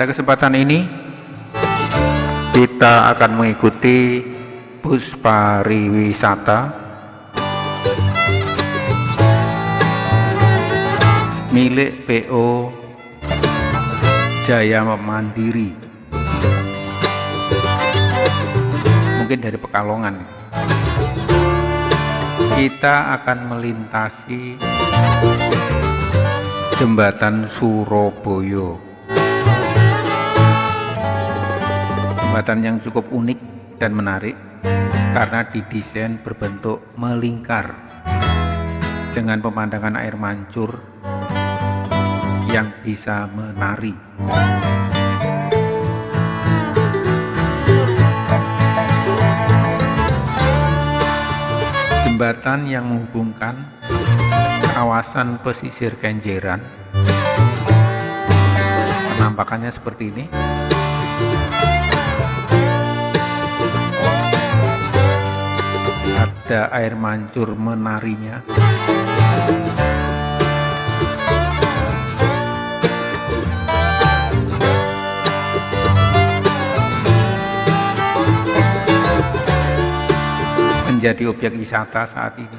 Pada kesempatan ini kita akan mengikuti bus pariwisata. Milik PO Jaya Mandiri. Mungkin dari Pekalongan. Kita akan melintasi jembatan Surabaya jembatan yang cukup unik dan menarik karena didesain berbentuk melingkar dengan pemandangan air mancur yang bisa menari. Jembatan yang menghubungkan kawasan pesisir Kenjeran penampakannya seperti ini ada air mancur menarinya menjadi objek wisata saat ini.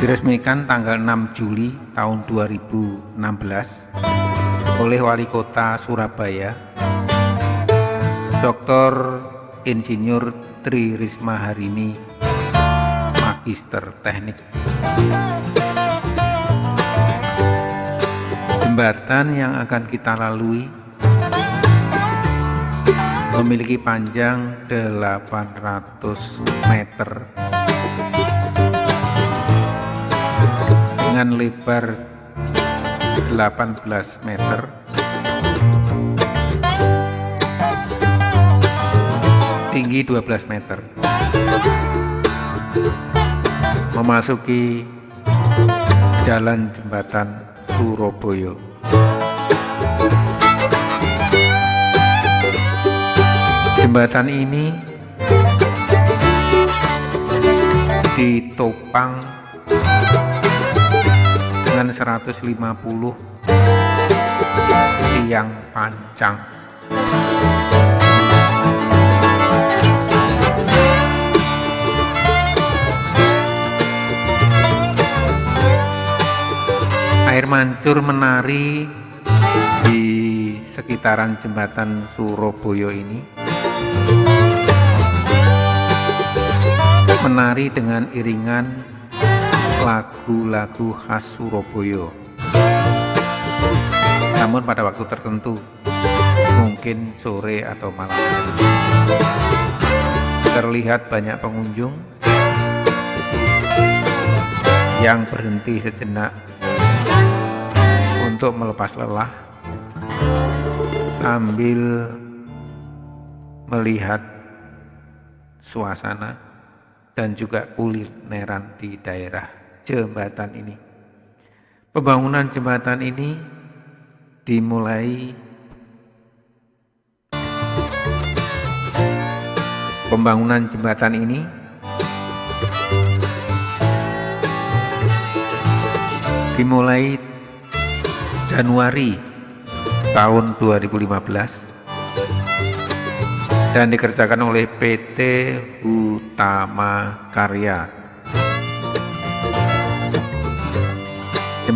Diresmikan tanggal 6 Juli tahun 2016 oleh Wali Kota Surabaya, Dr. Insinyur Tri Risma Harini, Magister Teknik. Jembatan yang akan kita lalui memiliki panjang 800 meter dengan lebar 18 meter. Tinggi 12 meter. Memasuki jalan jembatan Surabaya. Jembatan ini ditopang 150 tiang pancang. Air mancur menari di sekitaran jembatan Surabaya ini menari dengan iringan lagu-lagu khas Surabaya. Namun pada waktu tertentu, mungkin sore atau malam terlihat banyak pengunjung yang berhenti sejenak untuk melepas lelah sambil melihat suasana dan juga kulineran di daerah jembatan ini. Pembangunan jembatan ini dimulai pembangunan jembatan ini dimulai Januari tahun 2015 dan dikerjakan oleh PT Utama Karya.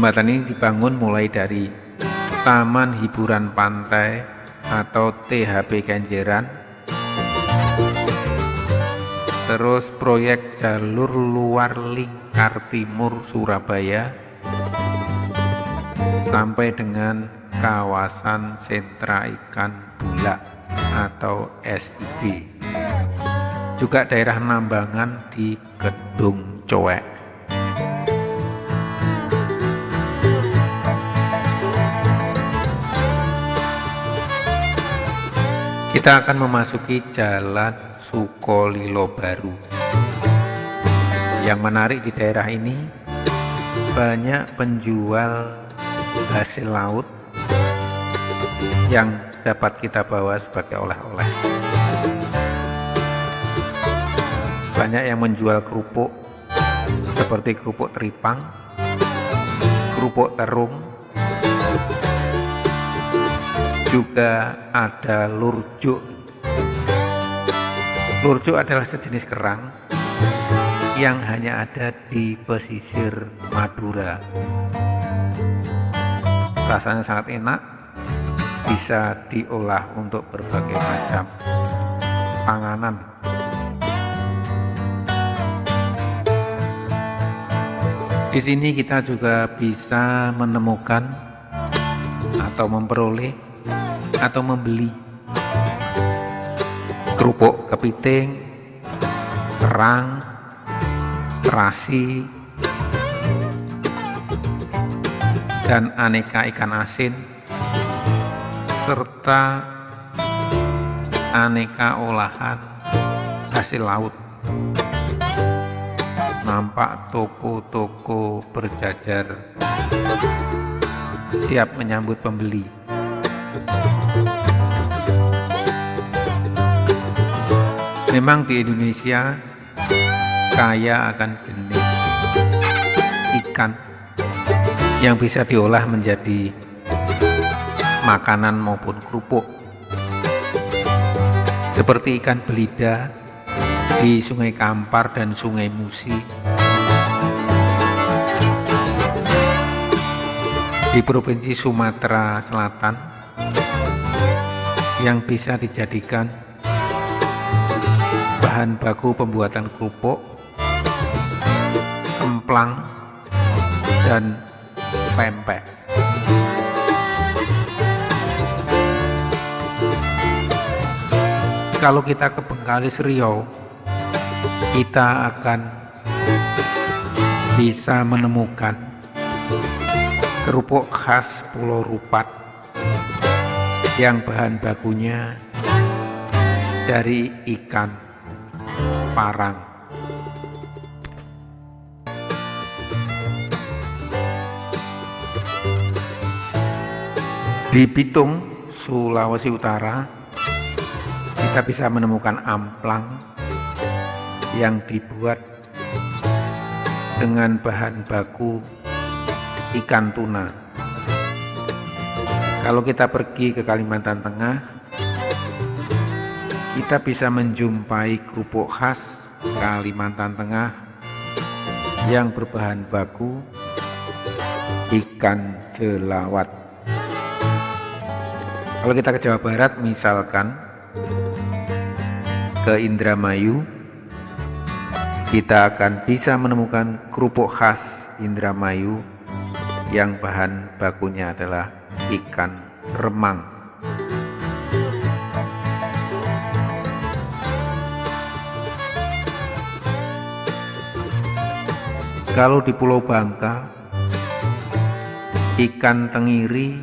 Jembatan ini dibangun mulai dari Taman Hiburan Pantai atau THP Kenjeran, terus proyek jalur luar lingkar timur Surabaya, sampai dengan kawasan sentra ikan bulak atau SIB. Juga daerah Nambangan di Gedung Cowek. Kita akan memasuki jalan Sukolilo Baru. Yang menarik di daerah ini banyak penjual hasil laut yang dapat kita bawa sebagai oleh-oleh. Banyak yang menjual kerupuk seperti kerupuk teripang, kerupuk terung, juga ada lurjuk. Lurjuk adalah sejenis kerang yang hanya ada di pesisir Madura. Rasanya sangat enak, bisa diolah untuk berbagai macam panganan. Di sini kita juga bisa menemukan atau memperoleh atau membeli. Kerupuk kepiting, kerang, terasi, dan aneka ikan asin serta aneka olahan hasil laut. Nampak toko-toko berjajar siap menyambut pembeli Memang di Indonesia kaya akan jenis ikan yang bisa diolah menjadi makanan maupun kerupuk. Seperti ikan belida di Sungai Kampar dan Sungai Musi. Di Provinsi Sumatera Selatan yang bisa dijadikan bahan baku pembuatan kerupuk, kemplang, dan pempek. Kalau kita ke Bengkalis Riau, kita akan bisa menemukan kerupuk khas Pulau Rupat yang bahan bakunya dari ikan Parang. Di Bitung, Sulawesi Utara, kita bisa menemukan amplang yang dibuat dengan bahan baku ikan tuna. Kalau kita pergi ke Kalimantan Tengah, kita bisa menjumpai kerupuk khas Kalimantan Tengah yang berbahan baku ikan jelawat. Kalau kita ke Jawa Barat misalkan ke Indramayu kita akan bisa menemukan kerupuk khas Indramayu yang bahan bakunya adalah ikan remang. Kalau di Pulau Bangka, ikan tengiri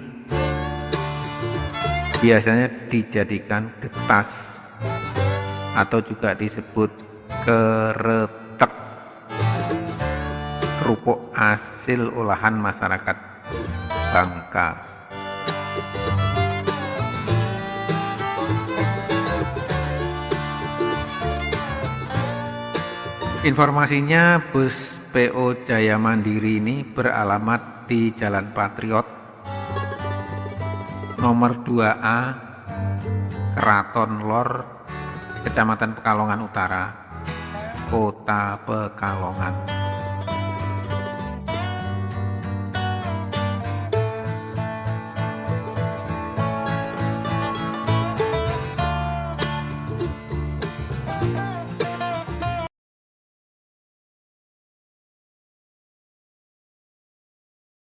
biasanya dijadikan getas atau juga disebut keretek kerupuk hasil olahan masyarakat Bangka. Informasinya bus PO Jaya Mandiri ini beralamat di Jalan Patriot nomor 2A Keraton Lor Kecamatan Pekalongan Utara Kota Pekalongan